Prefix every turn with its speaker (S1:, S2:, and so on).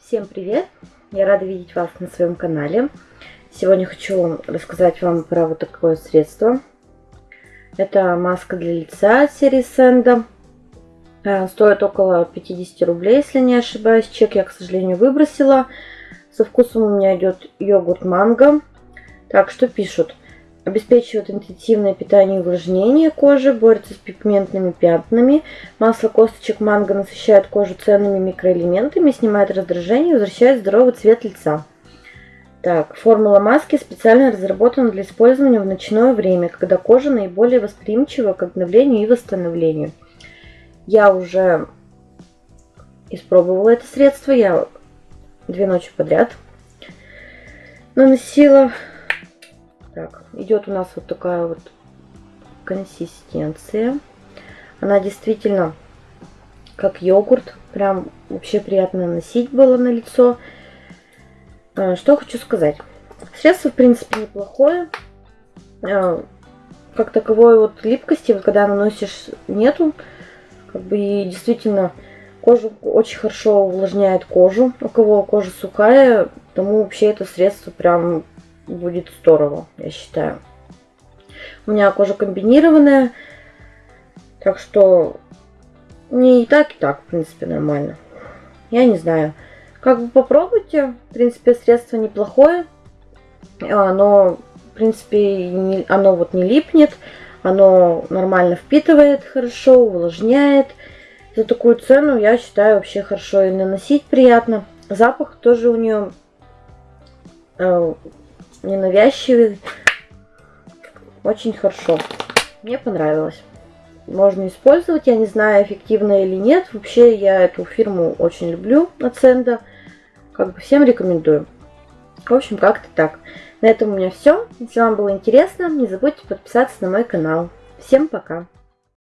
S1: Всем привет! Я рада видеть вас на своем канале. Сегодня хочу рассказать вам про вот такое средство. Это маска для лица серии Сенда. Стоит около 50 рублей, если не ошибаюсь. Чек я, к сожалению, выбросила. Со вкусом у меня идет йогурт манго. Так, что пишут? Обеспечивает интенсивное питание и увлажнение кожи, борется с пигментными пятнами. Масло косточек манго насыщает кожу ценными микроэлементами, снимает раздражение и возвращает здоровый цвет лица. Так, формула маски специально разработана для использования в ночное время, когда кожа наиболее восприимчива к обновлению и восстановлению. Я уже испробовала это средство, я две ночи подряд наносила так, идет у нас вот такая вот консистенция. Она действительно как йогурт. Прям вообще приятно носить было на лицо. А, что хочу сказать. Средство, в принципе, неплохое. А, как таковой вот липкости, вот когда наносишь, нету. Как бы и действительно кожу очень хорошо увлажняет кожу. У кого кожа сухая, тому вообще это средство прям будет здорово, я считаю. У меня кожа комбинированная, так что не и так, и так, в принципе, нормально. Я не знаю. Как бы попробуйте. В принципе, средство неплохое. Оно, в принципе, не, оно вот не липнет. Оно нормально впитывает хорошо, увлажняет. За такую цену, я считаю, вообще хорошо и наносить приятно. Запах тоже у нее э, ненавязчивый. Очень хорошо. Мне понравилось. Можно использовать. Я не знаю, эффективно или нет. Вообще, я эту фирму очень люблю, Аценда. Как бы всем рекомендую. В общем, как-то так. На этом у меня все. Если вам было интересно, не забудьте подписаться на мой канал. Всем пока!